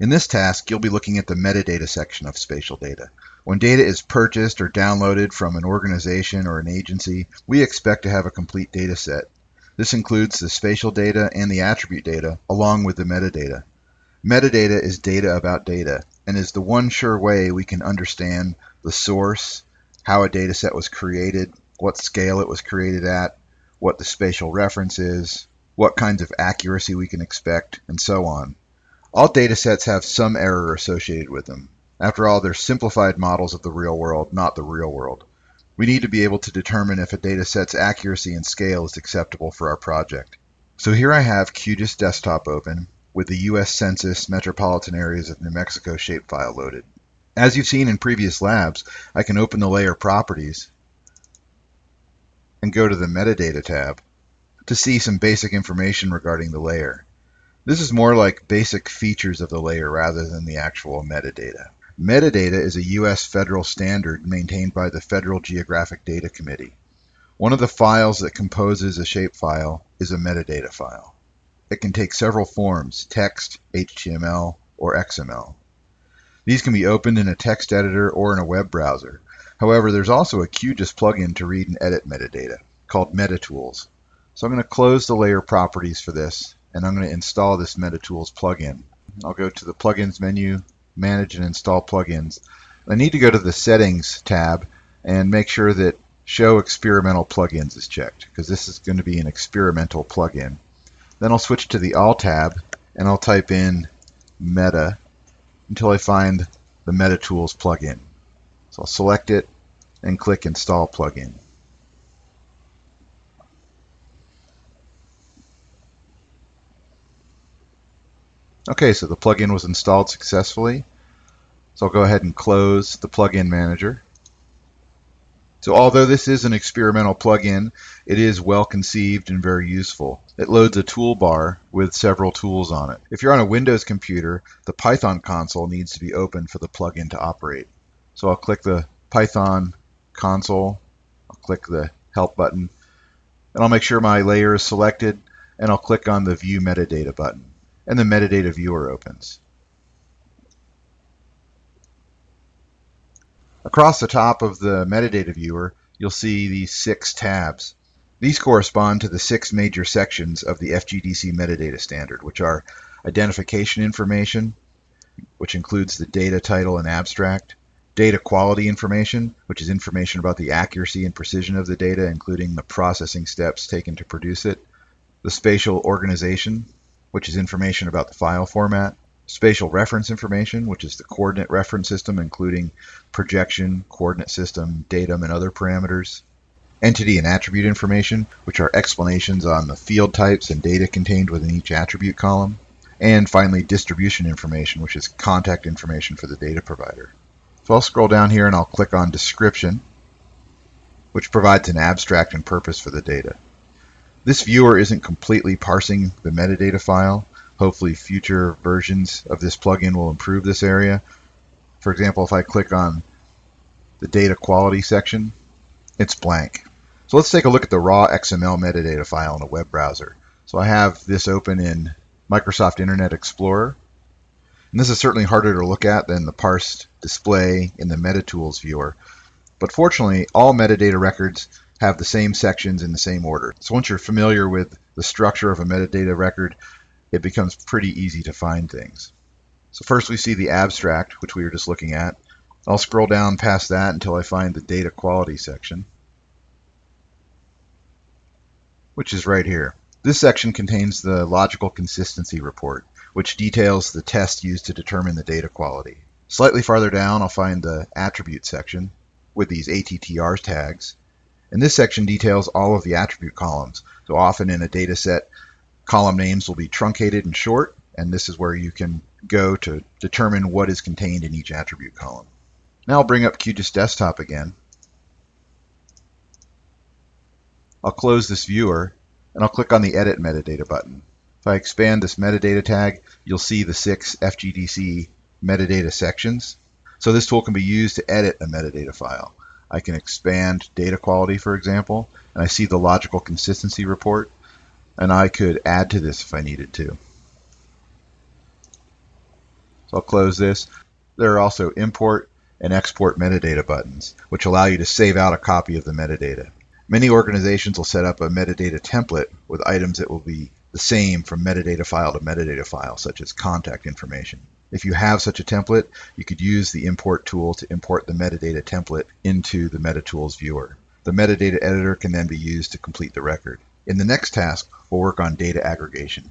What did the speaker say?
In this task, you'll be looking at the metadata section of spatial data. When data is purchased or downloaded from an organization or an agency, we expect to have a complete data set. This includes the spatial data and the attribute data, along with the metadata. Metadata is data about data, and is the one sure way we can understand the source, how a data set was created, what scale it was created at, what the spatial reference is, what kinds of accuracy we can expect, and so on. All data sets have some error associated with them. After all, they're simplified models of the real world, not the real world. We need to be able to determine if a data set's accuracy and scale is acceptable for our project. So here I have QGIS Desktop open with the U.S. Census Metropolitan Areas of New Mexico shapefile loaded. As you've seen in previous labs, I can open the layer properties and go to the metadata tab to see some basic information regarding the layer. This is more like basic features of the layer rather than the actual metadata. Metadata is a U.S. federal standard maintained by the Federal Geographic Data Committee. One of the files that composes a shapefile is a metadata file. It can take several forms, text, HTML, or XML. These can be opened in a text editor or in a web browser. However, there's also a QGIS plugin to read and edit metadata called MetaTools. So I'm going to close the layer properties for this, and I'm going to install this MetaTools plugin. I'll go to the Plugins menu, manage and install plugins. I need to go to the settings tab and make sure that show experimental plugins is checked because this is going to be an experimental plugin. Then I'll switch to the all tab and I'll type in meta until I find the MetaTools plugin. So I'll select it and click install plugin. Okay, so the plugin was installed successfully. So I'll go ahead and close the plugin manager. So although this is an experimental plugin, it is well conceived and very useful. It loads a toolbar with several tools on it. If you're on a Windows computer, the Python console needs to be open for the plugin to operate. So I'll click the Python console, I'll click the help button, and I'll make sure my layer is selected, and I'll click on the view metadata button and the metadata viewer opens. Across the top of the metadata viewer, you'll see these six tabs. These correspond to the six major sections of the FGDC metadata standard, which are identification information, which includes the data title and abstract, data quality information, which is information about the accuracy and precision of the data, including the processing steps taken to produce it, the spatial organization, which is information about the file format, spatial reference information, which is the coordinate reference system, including projection, coordinate system, datum, and other parameters, entity and attribute information, which are explanations on the field types and data contained within each attribute column, and finally distribution information, which is contact information for the data provider. So I'll scroll down here and I'll click on description, which provides an abstract and purpose for the data. This viewer isn't completely parsing the metadata file. Hopefully future versions of this plugin will improve this area. For example, if I click on the data quality section, it's blank. So let's take a look at the raw XML metadata file in a web browser. So I have this open in Microsoft Internet Explorer. And this is certainly harder to look at than the parsed display in the MetaTools viewer. But fortunately, all metadata records have the same sections in the same order. So once you're familiar with the structure of a metadata record, it becomes pretty easy to find things. So first we see the abstract, which we were just looking at. I'll scroll down past that until I find the data quality section, which is right here. This section contains the logical consistency report, which details the test used to determine the data quality. Slightly farther down, I'll find the attribute section with these ATTR tags, and this section details all of the attribute columns. So often in a data set, column names will be truncated and short, and this is where you can go to determine what is contained in each attribute column. Now I'll bring up QGIS Desktop again. I'll close this viewer, and I'll click on the Edit Metadata button. If I expand this metadata tag, you'll see the six FGDC metadata sections. So this tool can be used to edit a metadata file. I can expand data quality, for example, and I see the logical consistency report, and I could add to this if I needed to. So I'll close this. There are also import and export metadata buttons, which allow you to save out a copy of the metadata. Many organizations will set up a metadata template with items that will be the same from metadata file to metadata file, such as contact information. If you have such a template, you could use the import tool to import the metadata template into the MetaTools viewer. The metadata editor can then be used to complete the record. In the next task, we'll work on data aggregation.